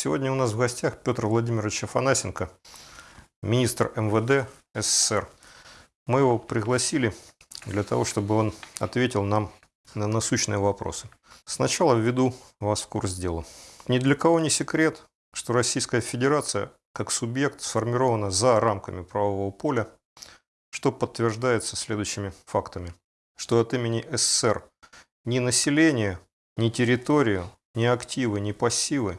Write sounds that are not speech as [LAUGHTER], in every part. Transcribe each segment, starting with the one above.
Сегодня у нас в гостях Петр Владимирович Афанасенко, министр МВД СССР. Мы его пригласили для того, чтобы он ответил нам на насущные вопросы. Сначала введу вас в курс дела. Ни для кого не секрет, что Российская Федерация как субъект сформирована за рамками правового поля, что подтверждается следующими фактами. Что от имени СССР ни население, ни территорию, ни активы, ни пассивы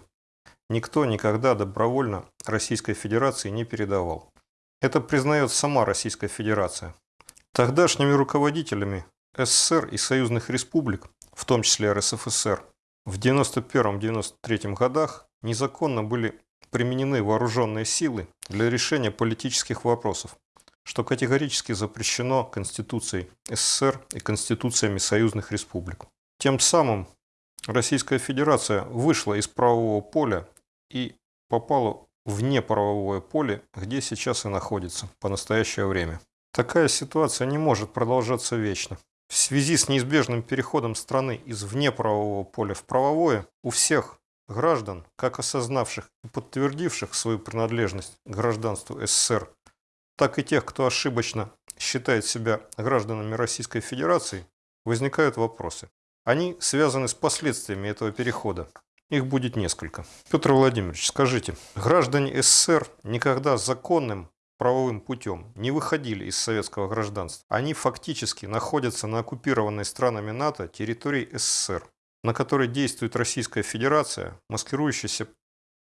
никто никогда добровольно Российской Федерации не передавал. Это признает сама Российская Федерация. Тогдашними руководителями СССР и союзных республик, в том числе РСФСР, в 1991-1993 годах незаконно были применены вооруженные силы для решения политических вопросов, что категорически запрещено Конституцией СССР и Конституциями союзных республик. Тем самым Российская Федерация вышла из правового поля и попала в неправовое поле, где сейчас и находится по настоящее время. Такая ситуация не может продолжаться вечно. В связи с неизбежным переходом страны из внеправового поля в правовое, у всех граждан, как осознавших и подтвердивших свою принадлежность к гражданству СССР, так и тех, кто ошибочно считает себя гражданами Российской Федерации, возникают вопросы. Они связаны с последствиями этого перехода. Их будет несколько. Петр Владимирович, скажите, граждане СССР никогда законным правовым путем не выходили из советского гражданства. Они фактически находятся на оккупированной странами НАТО территории СССР, на которой действует Российская Федерация, маскирующаяся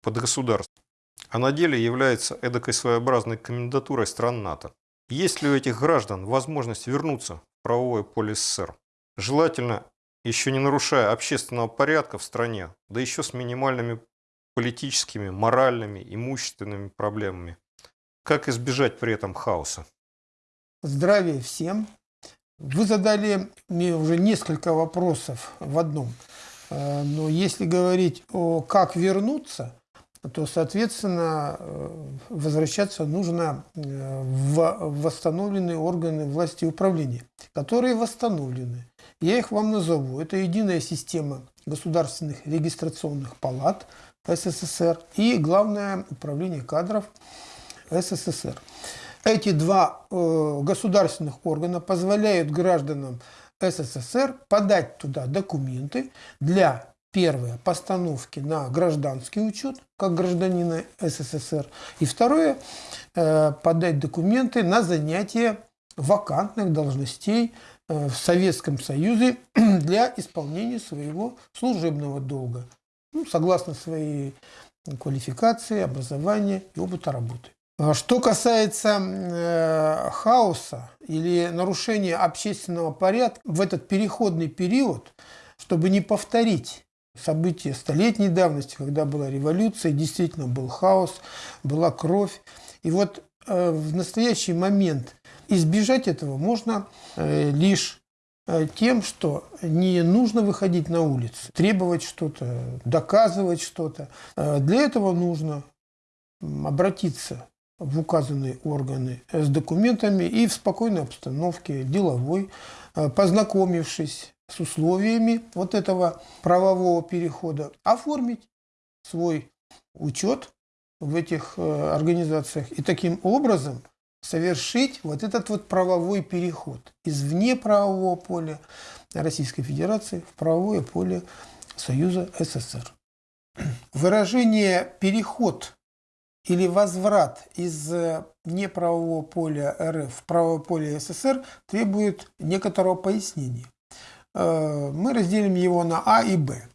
под государство, а на деле является эдакой своеобразной комендатурой стран НАТО. Есть ли у этих граждан возможность вернуться в правовое поле СССР? Желательно еще не нарушая общественного порядка в стране, да еще с минимальными политическими, моральными, имущественными проблемами. Как избежать при этом хаоса? Здравия всем. Вы задали мне уже несколько вопросов в одном. Э, но если говорить о как вернуться, то, соответственно, э, возвращаться нужно э, в восстановленные органы власти и управления, которые восстановлены. Я их вам назову. Это единая система государственных регистрационных палат СССР и Главное управление кадров СССР. Эти два э, государственных органа позволяют гражданам СССР подать туда документы для первое постановки на гражданский учет как гражданина СССР и второе э, подать документы на занятие вакантных должностей в Советском Союзе [CLEARS THROAT] для исполнения своего служебного долга, ну, согласно своей квалификации, образования и опыта работы. Что касается э, хаоса или нарушения общественного порядка в этот переходный период, чтобы не повторить события столетней давности, когда была революция, действительно был хаос, была кровь. И вот в настоящий момент Избежать этого можно э, лишь э, тем, что не нужно выходить на улицу, требовать что-то, доказывать что-то. Э, для этого нужно обратиться в указанные органы с документами и в спокойной обстановке, деловой, познакомившись с условиями вот этого правового перехода, оформить свой учет в этих организациях и таким образом совершить вот этот вот правовой переход из вне правового поля Российской Федерации в правовое поле Союза СССР. Выражение «переход» или «возврат» из неправового поля РФ в правовое поле СССР требует некоторого пояснения. Э, мы разделим его на А и Б.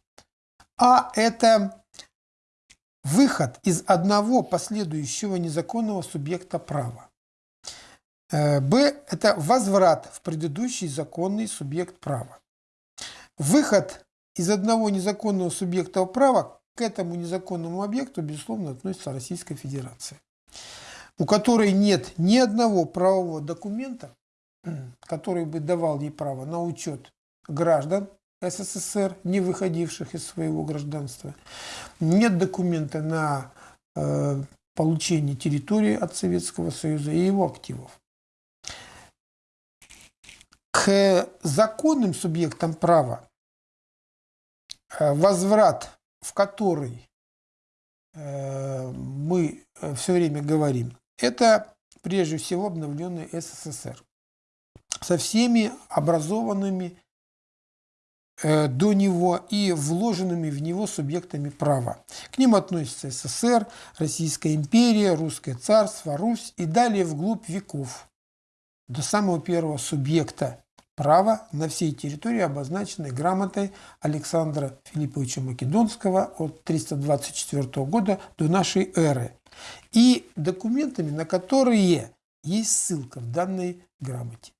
А – это выход из одного последующего незаконного субъекта права. Э, Б – это возврат в предыдущий законный субъект права. Выход из одного незаконного субъекта права к этому незаконному объекту, безусловно, относится Российская Федерация, у которой нет ни одного правового документа, [CLEARS THROAT] который бы давал ей право на учет граждан СССР, не выходивших из своего гражданства. Нет документа на э, получение территории от Советского Союза и его активов. К законным субъектам права, э, возврат в который э, мы все время говорим, это прежде всего обновленный СССР со всеми образованными Э, до него и вложенными в него субъектами права. К ним относятся СССР, Российская империя, Русское царство, Русь и далее вглубь веков, до самого первого субъекта права на всей территории, обозначенной грамотой Александра Филипповича Македонского от 324 года до нашей эры и документами, на которые есть ссылка в данной грамоте.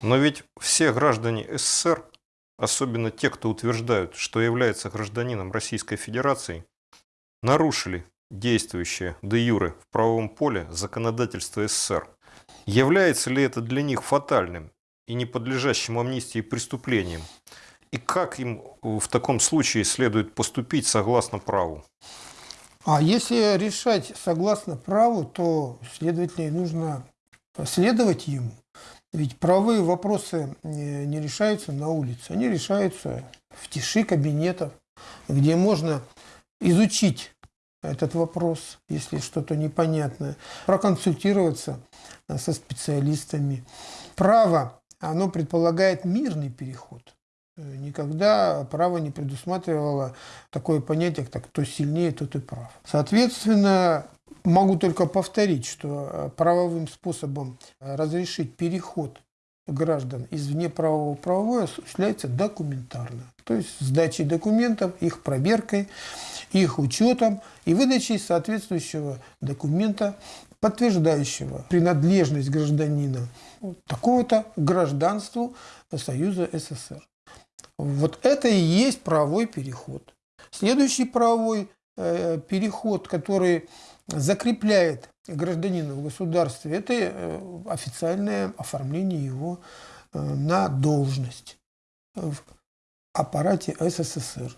Но ведь все граждане СССР особенно те, кто утверждают, что является гражданином Российской Федерации, нарушили действующее де юре в правовом поле законодательство СССР. Является ли это для них фатальным и не подлежащим амнистии преступлением? И как им в таком случае следует поступить согласно праву? А если решать согласно праву, то, следовательно, нужно следовать ему. Ведь правовые вопросы не решаются на улице, они решаются в тиши кабинетов, где можно изучить этот вопрос, если что-то непонятное, проконсультироваться э, со специалистами. Право, оно предполагает мирный переход. Э, никогда право не предусматривало такое понятие, как кто сильнее, тот и прав. Соответственно, Могу только повторить, что э, правовым способом э, разрешить переход граждан из внеправового правовое осуществляется документарно. То есть сдачей документов, их проверкой, их учетом и выдачей соответствующего документа, подтверждающего принадлежность гражданина такого-то гражданству Союза СССР. Вот это и есть правовой переход. Следующий правовой э, переход, который закрепляет гражданина в государстве, это э, официальное оформление его э, на должность в аппарате СССР.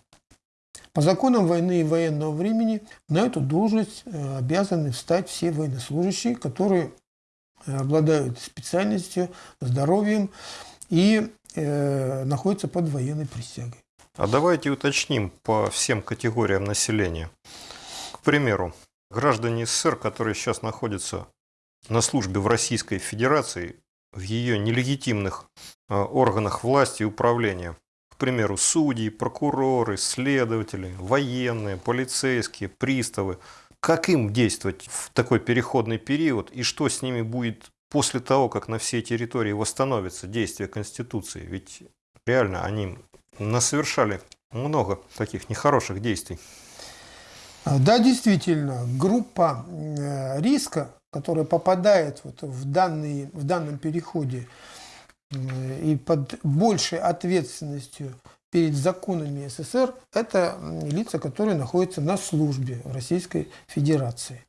По законам войны и военного времени на эту должность э, обязаны встать все военнослужащие, которые обладают специальностью, здоровьем и э, находятся под военной присягой. А давайте уточним по всем категориям населения. К примеру, граждане СССР, которые сейчас находятся на службе в Российской Федерации, в ее нелегитимных э, органах власти и управления, к примеру, судьи, прокуроры, следователи, военные, полицейские, приставы, как им действовать в такой переходный период и что с ними будет после того, как на всей территории восстановится действие Конституции? Ведь реально они насовершали много таких нехороших действий. Да, действительно, группа э, риска, которая попадает вот в, данный, в данном переходе э, и под большей ответственностью перед законами СССР, это лица, которые находятся на службе Российской Федерации.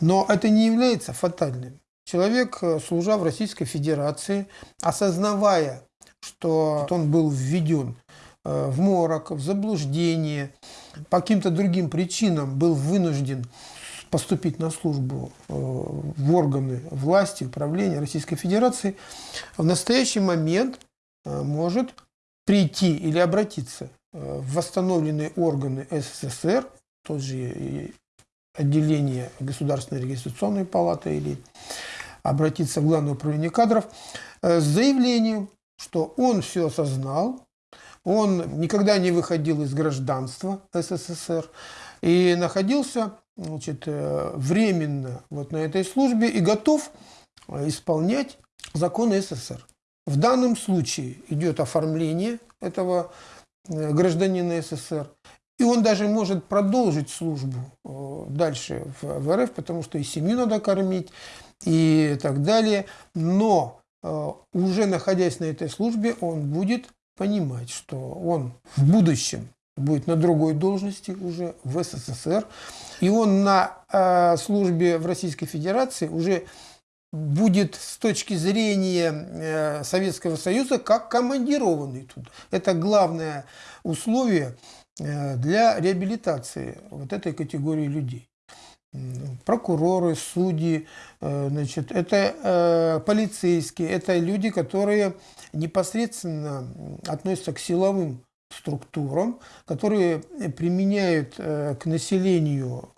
Но это не является фатальным. Человек, э, служа в Российской Федерации, осознавая, что он был введен в морок, в заблуждение, по каким-то другим причинам был вынужден поступить на службу э, в органы власти, управления Российской Федерации, в настоящий момент э, может прийти или обратиться э, в восстановленные органы СССР, тот же отделение Государственной регистрационной палаты или обратиться в Главное управление кадров с заявлением, что он все осознал, он никогда не выходил из гражданства СССР и находился значит, э, временно вот на этой службе и готов э, исполнять законы СССР. В данном случае идет оформление этого э, гражданина СССР, и он даже может продолжить службу дальше в РФ, потому что и семью надо кормить, и так далее. Но уже находясь на этой службе, он будет понимать, что он в будущем будет на другой должности уже в СССР, и он на э, службе в Российской Федерации уже будет с точки зрения э, Советского Союза как командированный туда. Это главное условие э, для реабилитации вот этой категории людей прокуроры, судьи, э, значит, это э, полицейские, это люди, которые непосредственно относятся к силовым структурам, которые применяют э, к населению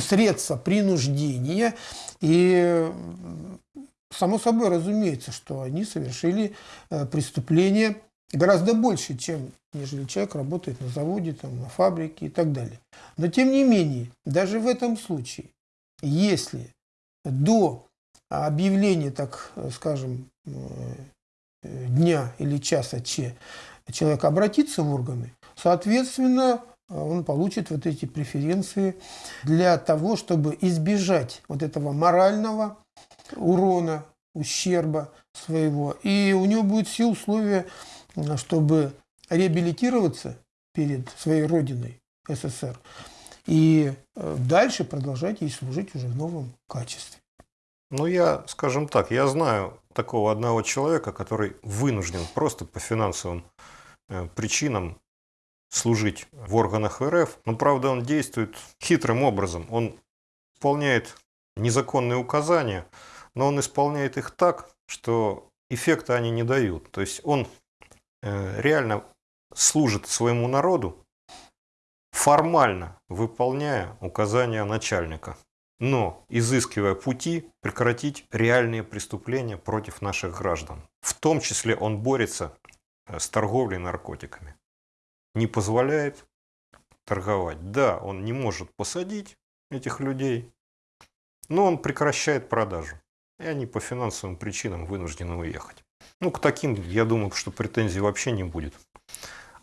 средства принуждения. И само собой разумеется, что они совершили преступление гораздо больше, чем нежели человек работает на заводе, там, на фабрике и так далее. Но тем не менее, даже в этом случае, если до объявления, так скажем, дня или часа че человек обратится в органы, соответственно, он получит вот эти преференции для того, чтобы избежать вот этого морального урона, ущерба своего. И у него будут все условия, чтобы реабилитироваться перед своей родиной СССР и э, дальше продолжать ей служить уже в новом качестве. Ну, я, скажем так, я знаю такого одного человека, который вынужден просто по финансовым э, причинам служить в органах РФ. Но, правда, он действует хитрым образом. Он исполняет незаконные указания, но он исполняет их так, что эффекта они не дают. То есть он реально служит своему народу, формально выполняя указания начальника но изыскивая пути прекратить реальные преступления против наших граждан. В том числе он борется э, с торговлей наркотиками. Не позволяет торговать. Да, он не может посадить этих людей, но он прекращает продажу. И они по финансовым причинам вынуждены уехать. Ну, к таким, я думаю, что претензий вообще не будет.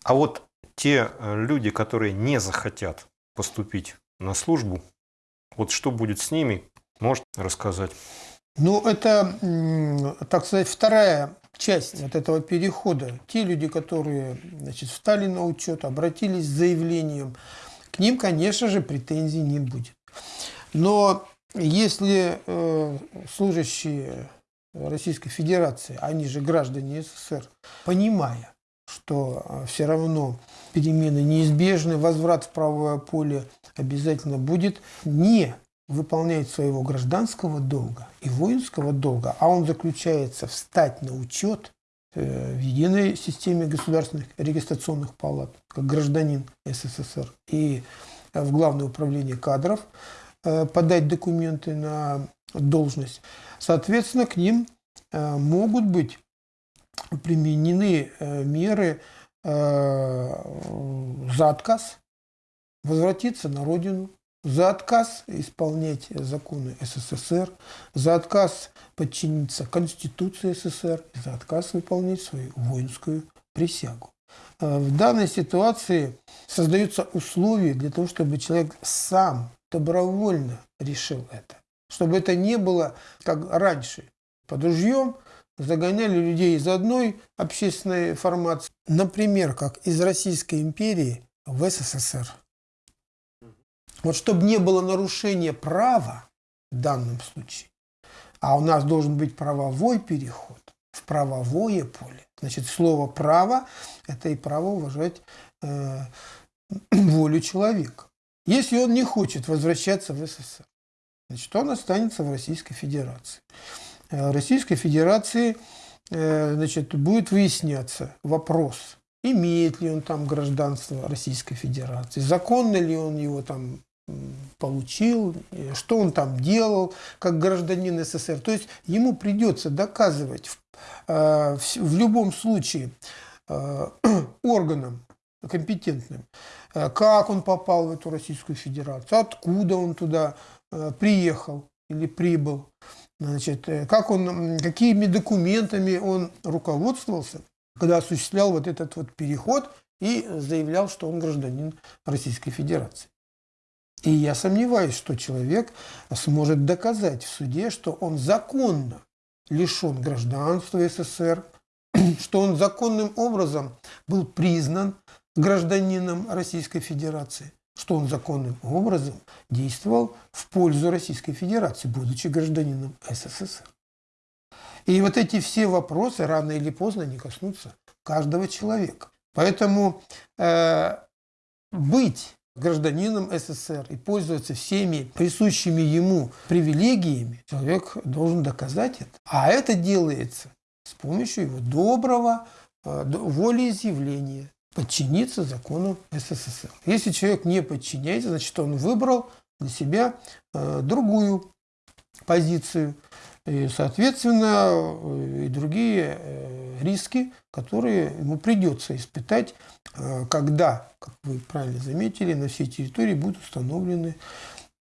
А вот те э, люди, которые не захотят поступить на службу вот что будет с ними, может рассказать? Ну, это, так сказать, вторая часть вот этого перехода. Те люди, которые значит, встали на учет, обратились с заявлением, к ним, конечно же, претензий не будет. Но если э, служащие Российской Федерации, они же граждане СССР, понимая, что э, все равно перемены неизбежны, возврат в правое поле обязательно будет, не выполняет своего гражданского долга и воинского долга, а он заключается встать на учет э, в единой системе государственных регистрационных палат, как гражданин СССР, и в Главное управление кадров подать документы на должность. Соответственно, к ним могут быть применены э, меры э, за отказ возвратиться на родину, за отказ исполнять законы СССР, за отказ подчиниться Конституции СССР, за отказ выполнять свою воинскую присягу. Э, в данной ситуации создаются условия для того, чтобы человек сам добровольно решил это. Чтобы это не было, как раньше, под ружьем – загоняли людей из одной общественной формации, например, как из Российской империи в СССР. Вот чтобы не было нарушения права в данном случае, а у нас должен быть правовой переход в правовое поле. Значит, слово «право» – это и право уважать э, [CLEARS THROAT] волю человека. Если он не хочет возвращаться в СССР, значит, он останется в Российской Федерации. Э, Российской Федерации э, значит, будет выясняться вопрос, имеет ли он там гражданство Российской Федерации, законно ли он его там получил, э, что он там делал как гражданин СССР. То есть ему придется доказывать в, в любом случае [CLEARS THROAT] органам компетентным, как он попал в эту Российскую Федерацию, откуда он туда приехал или прибыл, Значит, э, как он, какими документами он руководствовался, когда осуществлял вот этот вот переход и заявлял, что он гражданин Российской Федерации. И я сомневаюсь, что человек сможет доказать в суде, что он законно лишен гражданства СССР, [CLEARS THROAT] что он законным образом был признан гражданином Российской Федерации что он законным образом действовал в пользу Российской Федерации, будучи гражданином СССР. И вот эти все вопросы рано или поздно не коснутся каждого человека. Поэтому э, быть гражданином СССР и пользоваться всеми присущими ему привилегиями, человек должен доказать это. А это делается с помощью его доброго э, волеизъявления, подчиниться закону СССР. Если человек не подчиняется, значит, он выбрал для себя э, другую позицию. И, соответственно, э, и другие э, риски, которые ему придется испытать, когда, как вы правильно заметили, на всей территории будут установлены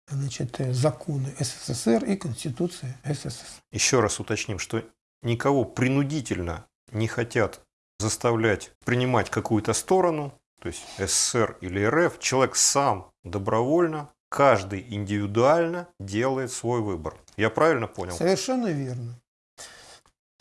значит, законы СССР и Конституция СССР. Еще раз уточним, что никого принудительно не хотят заставлять принимать какую-то сторону, то есть СССР или РФ. Человек сам добровольно, каждый индивидуально делает свой выбор. Я правильно понял? Совершенно верно.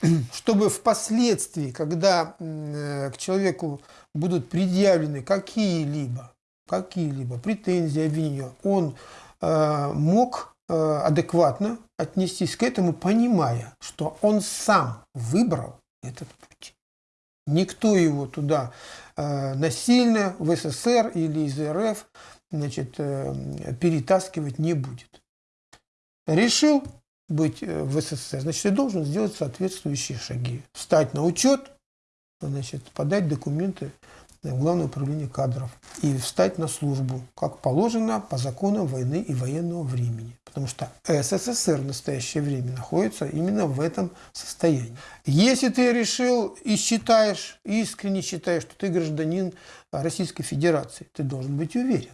[CLEARS THROAT] Чтобы впоследствии, когда э, к человеку будут предъявлены какие-либо какие-либо претензии, обвинения, он э, мог э, адекватно отнестись к этому, понимая, что он сам выбрал этот путь. Никто его туда э, насильно в СССР или из РФ значит, э, перетаскивать не будет. Решил быть э, в СССР, значит, и должен сделать соответствующие шаги. Встать на учет, значит, подать документы Главное управление кадров и встать на службу, как положено по законам войны и военного времени. Потому что СССР в настоящее время находится именно в этом состоянии. Если ты решил и считаешь, искренне считаешь, что ты гражданин Российской Федерации, ты должен быть уверен,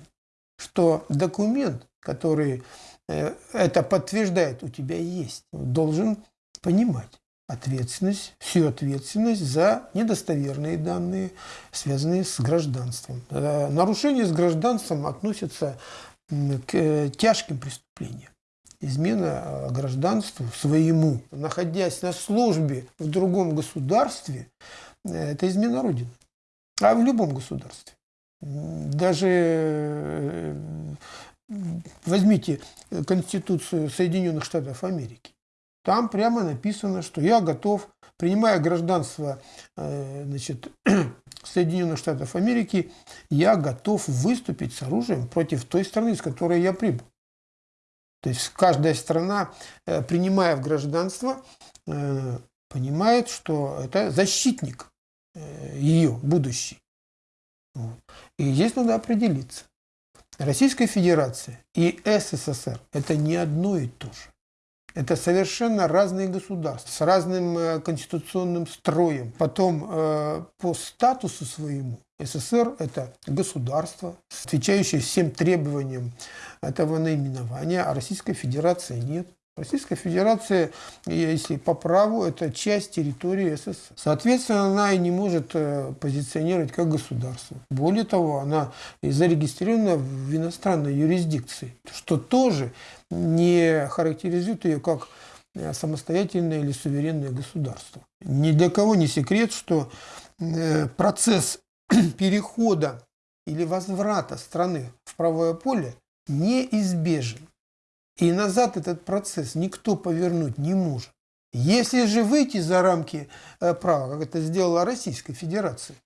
что документ, который э, это подтверждает, у тебя есть. Должен понимать ответственность, всю ответственность за недостоверные данные, связанные с гражданством. Э, нарушение с гражданством относится к э, тяжким преступлениям. Измена гражданству своему, находясь на службе в другом государстве, это измена Родины. А в любом государстве. Даже э, возьмите Конституцию Соединенных Штатов Америки. Там прямо написано, что я готов, принимая гражданство э, значит, [CLEARS THROAT] Соединенных Штатов Америки, я готов выступить с оружием против той страны, из которой я прибыл. То есть каждая страна, э, принимая в гражданство, понимает, что это защитник ее будущий. И здесь надо определиться. Российская Федерация и СССР – это не одно и то же. Это совершенно разные государства с разным э, конституционным строем. Потом э, по статусу своему СССР – это государство, отвечающее всем требованиям этого наименования, а Российская Федерация нет. Российская Федерация, если по праву, это часть территории СССР. Соответственно, она и не может э, позиционировать как государство. Более того, она зарегистрирована в иностранной юрисдикции, что тоже не характеризует ее как э, самостоятельное или суверенное государство. Ни для кого не секрет, что э, процесс [CLEARS THROAT] перехода или возврата страны в правое поле неизбежен. И назад этот процесс никто повернуть не может. Если же выйти за рамки э, права, как это сделала Российская Федерация,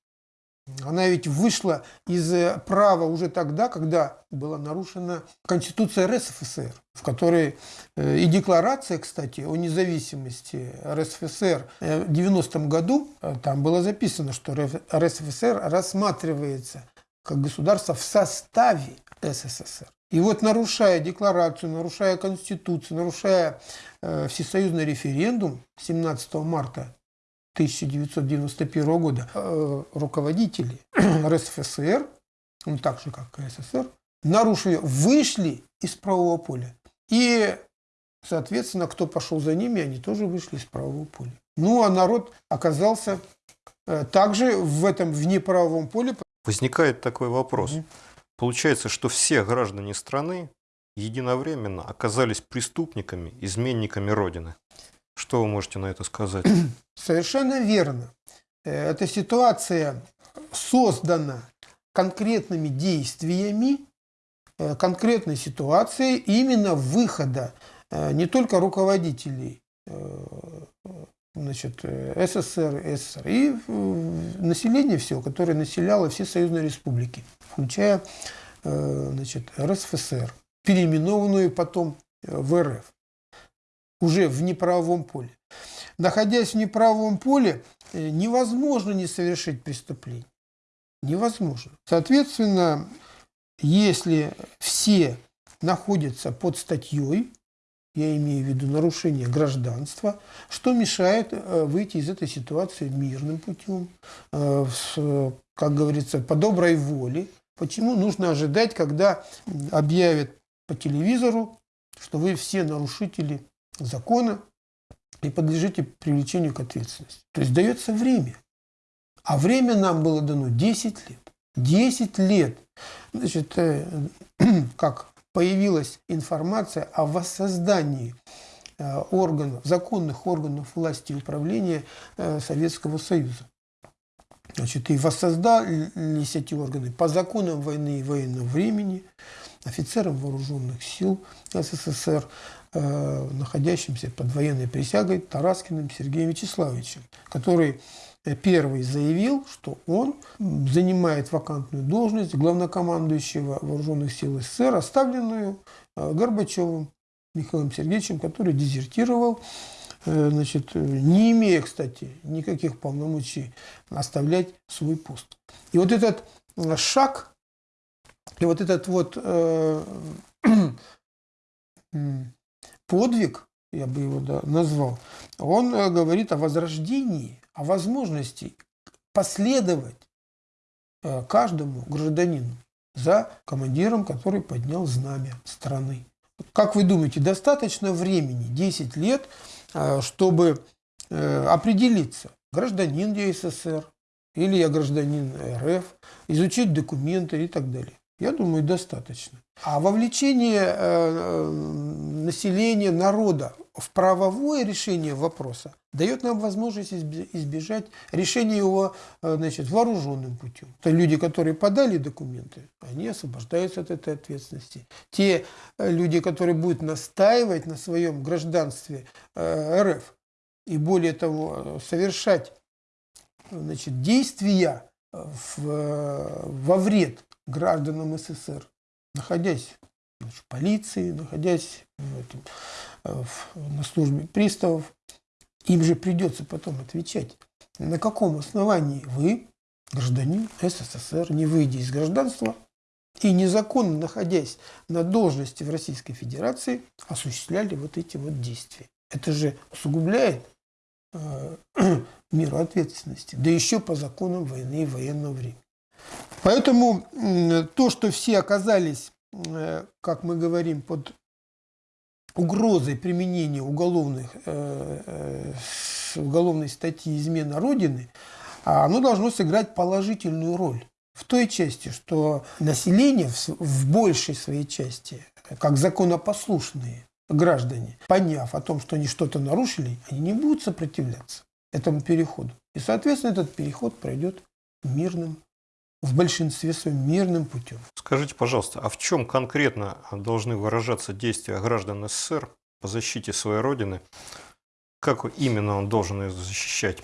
она ведь вышла из э, права уже тогда, когда была нарушена Конституция РСФСР, в которой э, и декларация, кстати, о независимости РСФСР в 90-м году, там было записано, что РСФСР рассматривается как государство в составе СССР. И вот нарушая декларацию, нарушая Конституцию, нарушая э, всесоюзный референдум 17 марта 1991 года, э, руководители [CLEARS THROAT] РСФСР, ну так же как и СССР, нарушили, вышли из правового поля. И, соответственно, кто пошел за ними, они тоже вышли из правового поля. Ну, а народ оказался э, также в этом внеправовом поле. Возникает такой вопрос. Угу. Получается, что все граждане страны единовременно оказались преступниками, изменниками Родины. Что вы можете на это сказать? [CLEARS THROAT] Совершенно верно. Э, эта ситуация создана конкретными действиями, э, конкретной ситуацией именно выхода э, не только руководителей значит, СССР, СССР и население все, которое населяло все союзные республики включая значит, РСФСР, переименованную потом в РФ, уже в неправовом поле. Находясь в неправовом поле, э, невозможно не совершить преступление. невозможно. Соответственно, если все находятся под статьей, я имею в виду нарушение гражданства, что мешает э, выйти из этой ситуации мирным путем, э, как говорится, по доброй воле. Почему нужно ожидать, когда объявят по телевизору, что вы все нарушители закона и подлежите привлечению к ответственности. То есть дается время. А время нам было дано 10 лет. 10 лет. Значит, э, [CLEARS THROAT] как появилась информация о воссоздании э, органов, законных органов власти и управления э, Советского Союза. Значит, и воссоздались эти органы. По законам войны и военного времени, офицерам вооруженных сил СССР, э, находящимся под военной присягой Тараскиным Сергеем Вячеславовичем, который первый заявил, что он занимает вакантную должность главнокомандующего вооруженных сил СССР, оставленную э, Горбачевым Михаилом Сергеевичем, который дезертировал, э, значит, не имея, кстати, никаких полномочий оставлять свой пост. И вот этот шаг, и вот этот вот э, [CLEARS THROAT] подвиг, я бы его да, назвал, он говорит о возрождении о возможности последовать э, каждому гражданину за командиром, который поднял знамя страны. Как вы думаете, достаточно времени, 10 лет, э, чтобы э, определиться, гражданин я СССР или я гражданин РФ, изучить документы и так далее? Я думаю, достаточно. А вовлечение населения, народа в правовое решение вопроса дает нам возможность избежать решения его э, значит, вооруженным путем. То люди, которые подали документы, они освобождаются от этой ответственности. Те э, люди, которые будут настаивать на своем гражданстве э, РФ и более того совершать значит, действия в, во вред гражданам СССР, находясь в полиции, находясь в этом, на службе приставов, им же придется потом отвечать, на каком основании вы, гражданин СССР, не выйдя из гражданства и незаконно находясь на должности в Российской Федерации, осуществляли вот эти вот действия. Это же усугубляет э, [CLEARS THROAT] меру ответственности, да еще по законам войны и военного времени. Поэтому то, что все оказались, э, как мы говорим, под угрозой применения уголовных, э, э, уголовной статьи «Измена Родины», а оно должно сыграть положительную роль в той части, что население в большей своей части, как законопослушные граждане, поняв о том, что они что-то нарушили, они не будут сопротивляться этому переходу. И, соответственно, этот переход пройдет мирным в большинстве своем мирным путем. Скажите, пожалуйста, а в чем конкретно должны выражаться действия граждан СССР по защите своей Родины? Как именно он должен ее защищать?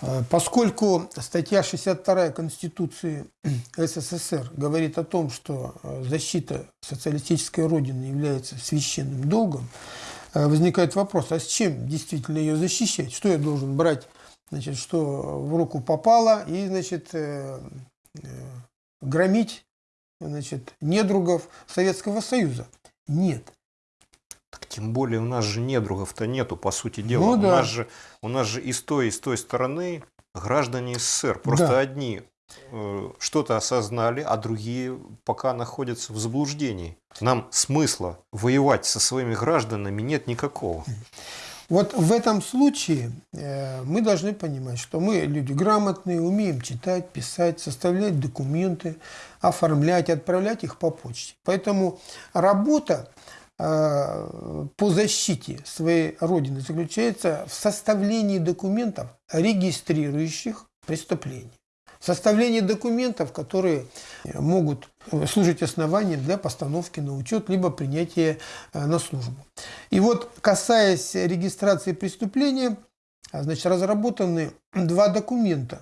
А, поскольку статья 62 Конституции [CLEARS THROAT] СССР говорит о том, что а, защита социалистической Родины является священным долгом, а, возникает вопрос, а с чем действительно ее защищать? Что я должен брать значит, что в руку попало, и, значит, э, э, громить, значит, недругов Советского Союза. Нет. Так тем более у нас же недругов-то нету, по сути дела. Ну, у, да. нас же, у нас же и с той, и с той стороны граждане СССР. Просто Да. одни э, что-то осознали, а другие пока находятся в заблуждении. Нам смысла воевать со своими гражданами нет никакого. [LAUGHS] Вот в этом случае э, мы должны понимать, что мы люди грамотные, умеем читать, писать, составлять документы, оформлять, отправлять их по почте. Поэтому работа э, по защите своей Родины заключается в составлении документов, регистрирующих Составление документов, которые могут служить основанием для постановки на учет, либо принятия э, на службу. И вот, касаясь регистрации преступления, а, значит, разработаны два документа.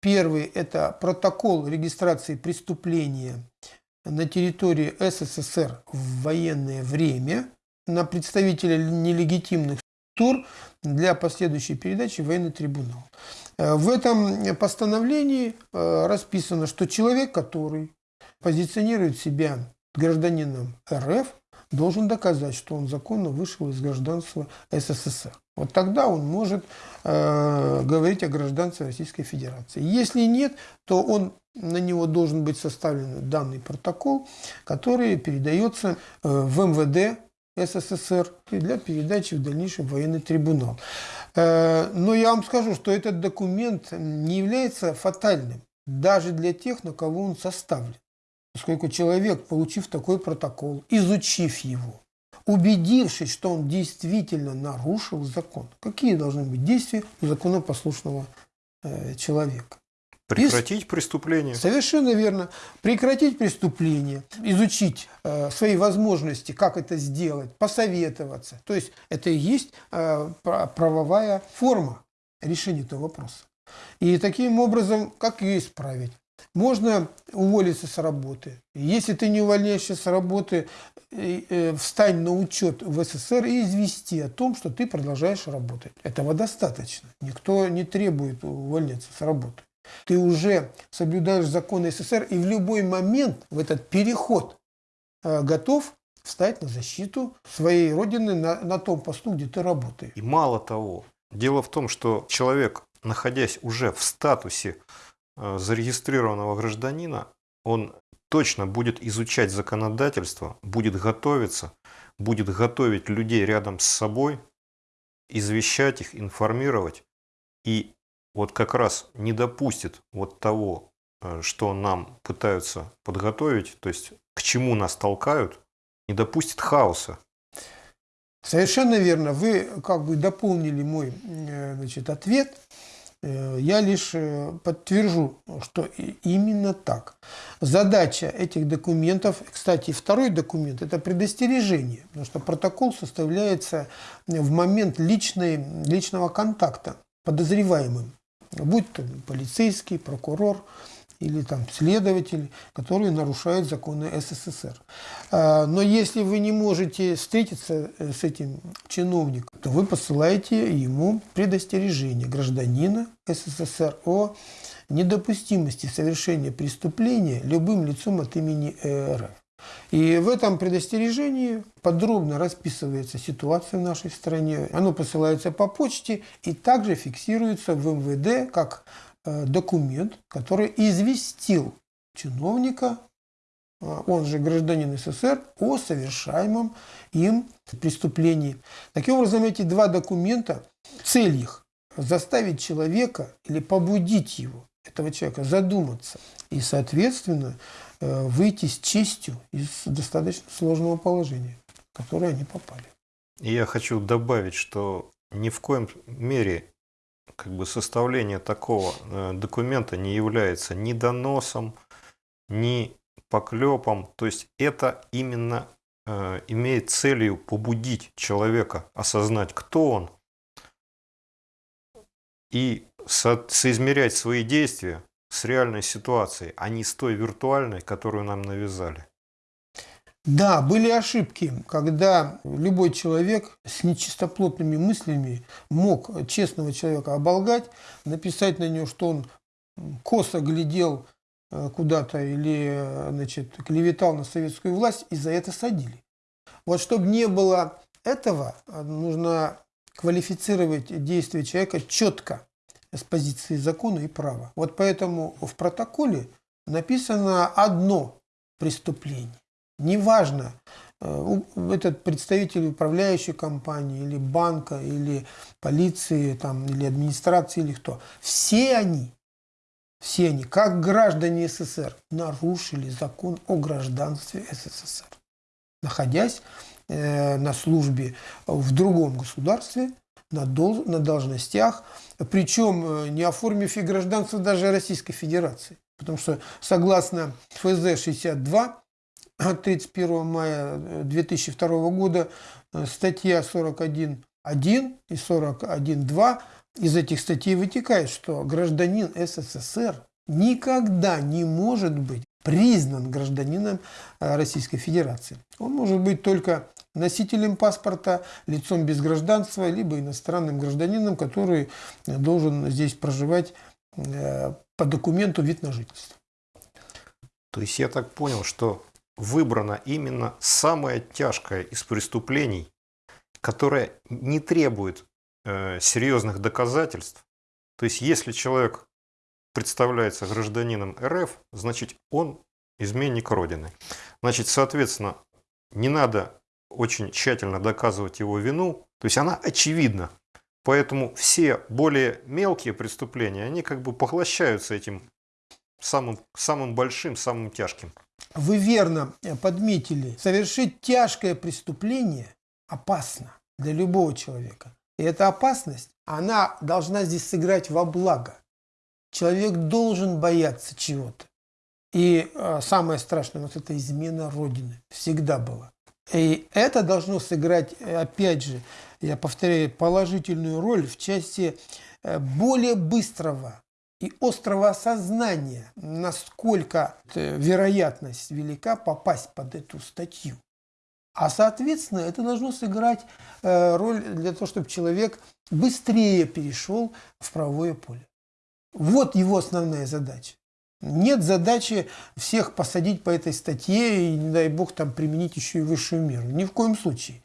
Первый – это протокол регистрации преступления на территории СССР в военное время на представителя нелегитимных тур для последующей передачи в военный трибунал. Э, в этом постановлении э, расписано, что человек, который позиционирует себя гражданином РФ, должен доказать, что он законно вышел из гражданства СССР. Вот тогда он может э, говорить о гражданстве Российской Федерации. Если нет, то он, на него должен быть составлен данный протокол, который передается э, в МВД СССР для передачи в дальнейшем военный трибунал. Э, но я вам скажу, что этот документ не является фатальным даже для тех, на кого он составлен. Поскольку человек, получив такой протокол, изучив его, убедившись, что он действительно нарушил закон, какие должны быть действия у законопослушного э, человека? Прекратить преступление. Совершенно верно. Прекратить преступление, изучить э, свои возможности, как это сделать, посоветоваться. То есть это и есть э, правовая форма решения этого вопроса. И таким образом, как ее исправить? Можно уволиться с работы. Если ты не увольняешься с работы, э, встань на учет в СССР и извести о том, что ты продолжаешь работать. Этого достаточно. Никто не требует увольняться с работы. Ты уже соблюдаешь законы СССР и в любой момент в этот переход э, готов встать на защиту своей родины на, на том посту, где ты работаешь. И мало того, дело в том, что человек, находясь уже в статусе Э, зарегистрированного гражданина, он точно будет изучать законодательство, будет готовиться, будет готовить людей рядом с собой, извещать их, информировать и вот как раз не допустит вот того, э, что нам пытаются подготовить, то есть к чему нас толкают, не допустит хаоса. Совершенно верно. Вы как бы дополнили мой э, значит, ответ. Э, я лишь подтвержу, что именно так. Задача этих документов, кстати, второй документ – это предостережение, потому что протокол составляется в момент личной, личного контакта подозреваемым, будь то полицейский, прокурор, или там следователи, которые нарушают законы СССР. А, но если вы не можете встретиться э, с этим чиновником, то вы посылаете ему предостережение гражданина СССР о недопустимости совершения преступления любым лицом от имени РФ. И в этом предостережении подробно расписывается ситуация в нашей стране. Оно посылается по почте и также фиксируется в МВД как Э, документ, который известил чиновника, э, он же гражданин СССР, о совершаемом им преступлении. Таким образом, эти два документа, цель их заставить человека или побудить его, этого человека, задуматься и, соответственно, выйти с честью из достаточно сложного положения, в которое они попали. И я хочу добавить, что ни в коем мере как бы составление такого э, документа не является ни доносом, ни поклепом. То есть это именно э, имеет целью побудить человека осознать, кто он, и со соизмерять свои действия с реальной ситуацией, а не с той виртуальной, которую нам навязали. Да, были ошибки, когда любой человек с нечистоплотными мыслями мог честного человека оболгать, написать на него, что он косо глядел э, куда-то или значит, клеветал на советскую власть, и за это садили. Вот чтобы не было этого, нужно квалифицировать действия человека четко с позиции закона и права. Вот поэтому в протоколе написано одно преступление. Неважно, э, этот представитель управляющей компании, или банка, или полиции, там, или администрации, или кто. Все они, все они, как граждане СССР, нарушили закон о гражданстве СССР, находясь э, на службе в другом государстве, на, дол на должностях, причем э, не оформив и гражданство даже Российской Федерации. Потому что согласно ФЗ-62 31 мая 2002 э, года э, статья 41.1 и 41.2 из этих статей вытекает, что гражданин СССР никогда не может быть признан гражданином э, Российской Федерации. Он может быть только носителем паспорта, лицом без гражданства, либо иностранным гражданином, который должен здесь проживать э, по документу вид на жительство. То есть я так понял, что выбрано именно самое тяжкое из преступлений, которое не требует э, серьезных доказательств. То есть если человек представляется гражданином РФ, значит он изменник Родины. Значит, соответственно, не надо очень тщательно доказывать его вину, то есть она очевидна. Поэтому все более мелкие преступления, они как бы поглощаются этим самым, самым большим, самым тяжким. Вы верно подметили, совершить тяжкое преступление опасно для любого человека. И эта опасность, она должна здесь сыграть во благо. Человек должен бояться чего-то. И э, самое страшное у нас это измена Родины. Всегда было. И это должно сыграть, э, опять же, я повторяю, положительную роль в части э, более быстрого и острого осознания, насколько вероятность велика попасть под эту статью. А соответственно, это должно сыграть э, роль для того, чтобы человек быстрее перешел в правовое поле. Вот его основная задача. Нет задачи всех посадить по этой статье и, не дай бог, там применить еще и высшую меру. Ни в коем случае.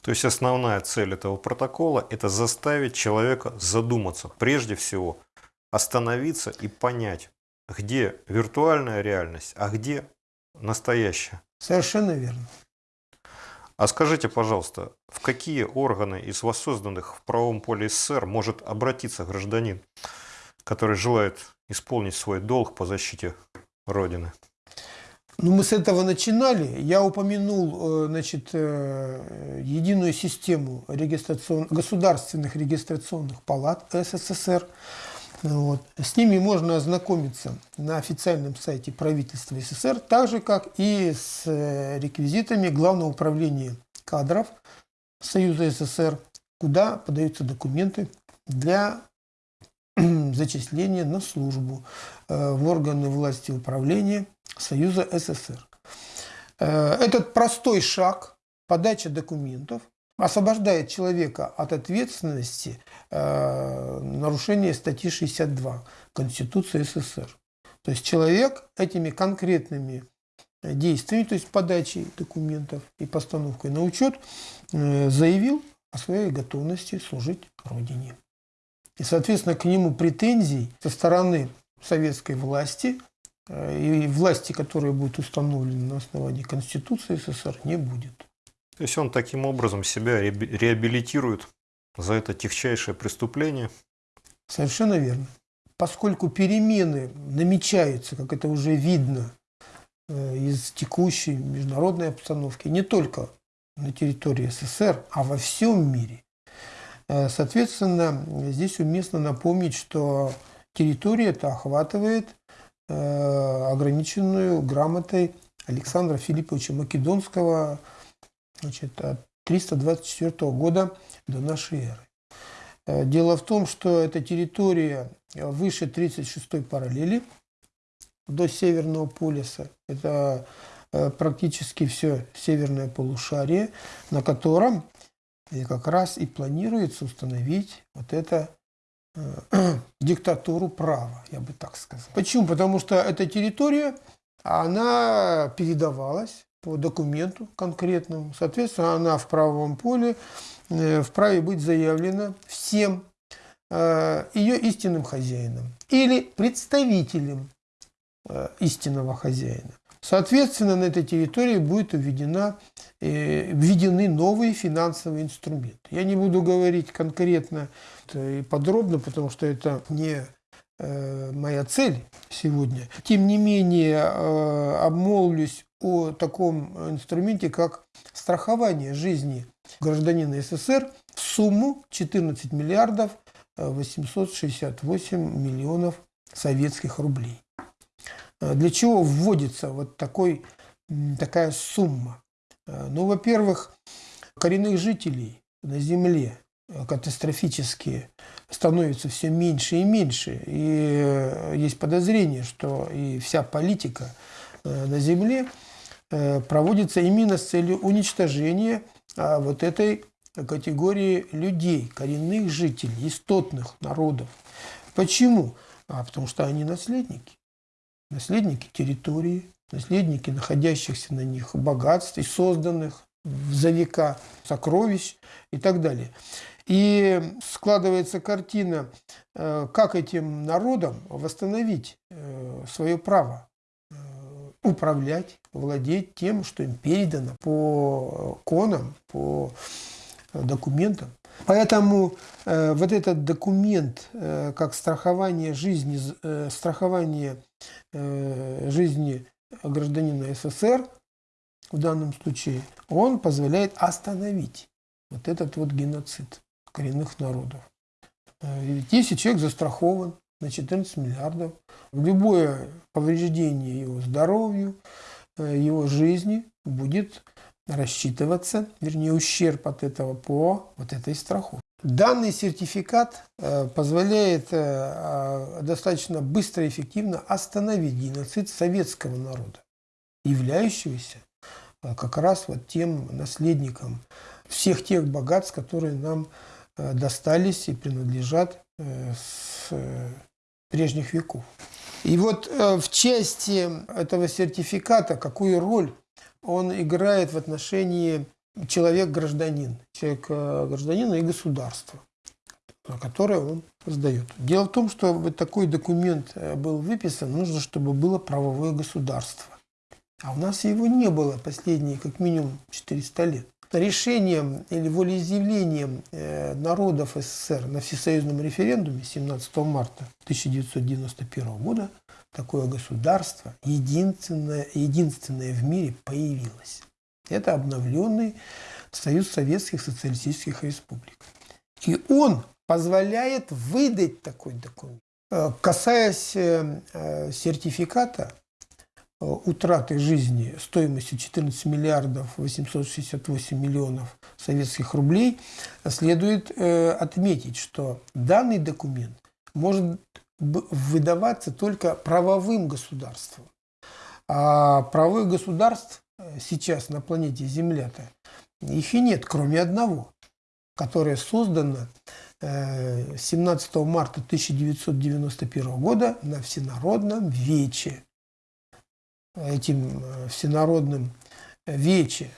То есть основная цель этого протокола – это заставить человека задуматься. Прежде всего, остановиться и понять, где виртуальная реальность, а где настоящая. Совершенно верно. А скажите, пожалуйста, в какие органы из воссозданных в правом поле СССР может обратиться гражданин, который желает исполнить свой долг по защите Родины? Ну, мы с этого начинали. Я упомянул э, значит, э, единую систему регистрацион... государственных регистрационных палат СССР. Вот. С ними можно ознакомиться на официальном сайте правительства СССР, так же, как и с э, реквизитами Главного управления кадров Союза СССР, куда подаются документы для [CLEARS THROAT] зачисления на службу э, в органы власти управления Союза СССР. Э, этот простой шаг, подача документов, освобождает человека от ответственности э, нарушения статьи 62 Конституции СССР. То есть человек этими конкретными действиями, то есть подачей документов и постановкой на учет, э, заявил о своей готовности служить Родине. И, соответственно, к нему претензий со стороны советской власти э, и власти, которая будет установлена на основании Конституции СССР, не будет. То есть он таким образом себя реабилитирует за это техчайшее преступление? Совершенно верно. Поскольку перемены намечаются, как это уже видно э, из текущей международной обстановки, не только на территории СССР, а во всем мире. Э, соответственно, здесь уместно напомнить, что территория это охватывает э, ограниченную грамотой Александра Филипповича Македонского, значит, от 324 года до нашей эры. Э, дело в том, что эта территория выше 36 параллели до Северного полюса. Это практически все северное полушарие, на котором и как раз и планируется установить вот это э, [CLEARS THROAT] диктатуру права, я бы так сказал. Почему? Потому что эта территория, она передавалась по документу конкретному. Соответственно, она в правовом поле э, вправе быть заявлена всем э, ее истинным хозяином или представителем э, истинного хозяина. Соответственно, на этой территории будет введена, введены новые финансовые инструменты. Я не буду говорить конкретно и подробно, потому что это не моя цель сегодня. Тем не менее, обмолвлюсь о таком инструменте, как страхование жизни гражданина СССР в сумму 14 миллиардов 868 миллионов советских рублей. Э, для чего вводится вот такой, такая сумма? Э, ну, во-первых, коренных жителей на Земле э, катастрофически становится все меньше и меньше. И есть подозрение, что и вся политика на Земле проводится именно с целью уничтожения а, вот этой категории людей, коренных жителей, истотных народов. Почему? А потому что они наследники. Наследники территории, наследники находящихся на них богатств и созданных за века сокровищ и так далее. И складывается картина, э, как этим народам восстановить э, свое право э, управлять, владеть тем, что им передано по конам, по документам. Поэтому э, вот этот документ, э, как страхование жизни, э, страхование э, жизни гражданина СССР, в данном случае, он позволяет остановить вот этот вот геноцид коренных народов. Э, ведь если человек застрахован на 14 миллиардов, любое повреждение его здоровью, э, его жизни будет рассчитываться, вернее ущерб от этого по вот этой страху. Данный сертификат э, позволяет достаточно быстро и эффективно остановить геноцид советского народа, являющегося как раз вот тем наследником всех тех богатств, которые нам Э, достались и принадлежат э, с э, прежних веков. И вот в части этого сертификата, какую роль он играет в отношении человек-гражданин, человек-гражданина и государства, которое он сдает. Дело в том, что вот такой документ был выписан, нужно, чтобы было правовое государство. А у нас его не было последние как минимум 400 лет решением или волеизъявлением э, народов СССР на всесоюзном референдуме 17 марта 1991 года такое государство единственное, единственное в мире появилось. Это обновленный Союз Советских Социалистических Республик. И он позволяет выдать такой документ. Э, касаясь э, сертификата, Э, утраты жизни стоимостью 14 миллиардов 868 миллионов советских рублей, следует отметить, что данный документ может выдаваться только правовым государством. А правовых государств э, сейчас на планете Земля-то их и нет, кроме одного, которое создано 17 марта 1991 года на Всенародном Вече этим э, всенародным вече,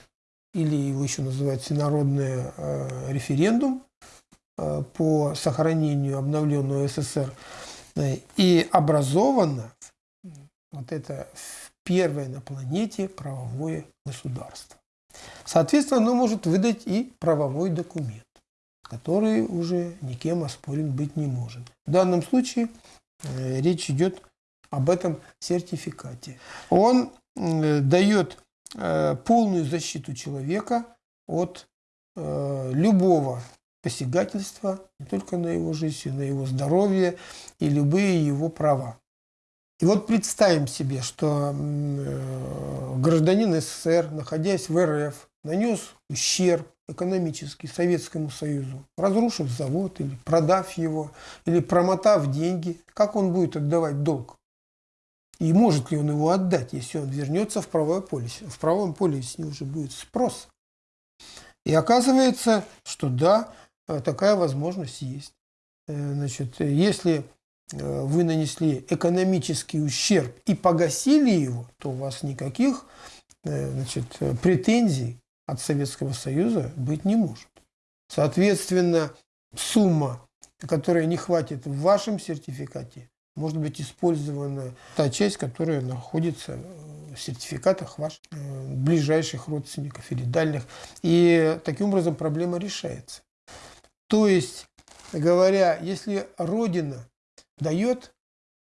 или его еще называют всенародный э, референдум э, по сохранению обновленного СССР, и образовано вот это первое на планете правовое государство. Соответственно, оно может выдать и правовой документ, который уже никем оспорен быть не может. В данном случае речь идет об этом сертификате. Он дает э, полную защиту человека от э, любого посягательства не только на его жизнь, на его здоровье и любые его права. И вот представим себе, что э, гражданин СССР, находясь в РФ, нанес ущерб экономический Советскому Союзу, разрушив завод или продав его, или промотав деньги, как он будет отдавать долг? И может ли он его отдать, если он вернется в правое поле? В правом поле с него уже будет спрос. И оказывается, что да, такая возможность есть. Э, значит, если э, вы нанесли экономический ущерб и погасили его, то у вас никаких значит, претензий от Советского Союза быть не может. Соответственно, сумма, которая не хватит в вашем сертификате, может быть использована та часть, которая находится в сертификатах ваших э, ближайших родственников или дальних. И таким образом проблема решается. То есть, говоря, если Родина дает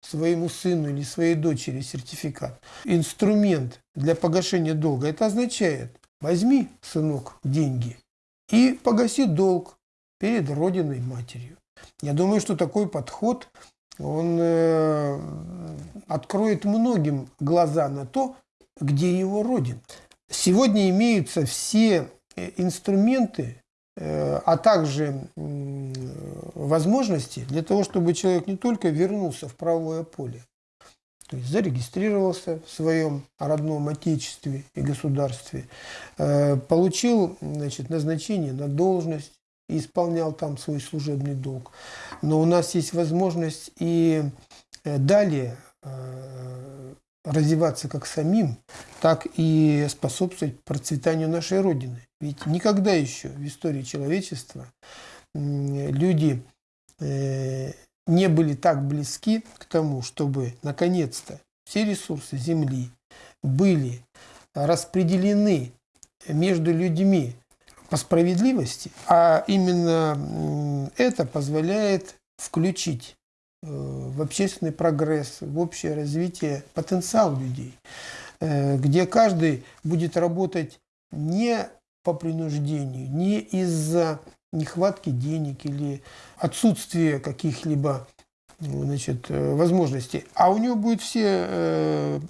своему сыну или своей дочери сертификат, инструмент для погашения долга, это означает, возьми, сынок, деньги и погаси долг перед Родиной матерью. Я думаю, что такой подход он э, откроет многим глаза на то, где его родина. Сегодня имеются все э, инструменты, а также э, возможности для того, чтобы человек не только вернулся в правое поле, то есть зарегистрировался в своем родном отечестве и государстве, э, получил значит, назначение на должность исполнял там свой служебный долг. Но у нас есть возможность и э, далее э, развиваться как самим, так и способствовать процветанию нашей Родины. Ведь никогда еще в истории человечества люди не были так близки к тому, чтобы наконец-то все ресурсы Земли были распределены между людьми по справедливости, а именно это позволяет включить э, в общественный прогресс, в общее развитие потенциал людей, э, где каждый будет работать не по принуждению, не из-за нехватки денег или отсутствия каких-либо значит, э, возможностей, а у него будут все э,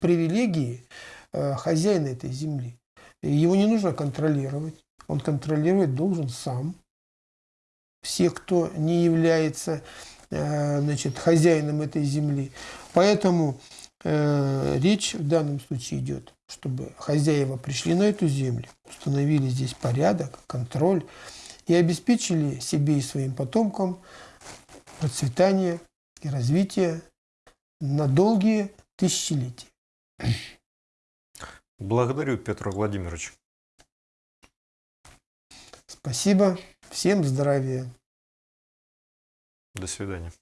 привилегии э, хозяина этой земли. Его не нужно контролировать, он контролировать должен сам. Все, кто не является э, значит, хозяином этой земли. Поэтому э, речь в данном случае идет чтобы хозяева пришли на эту землю, установили здесь порядок, контроль и обеспечили себе и своим потомкам процветание и развитие на долгие тысячелетия. Благодарю, Петр Владимирович. Спасибо. Всем здравия. До свидания.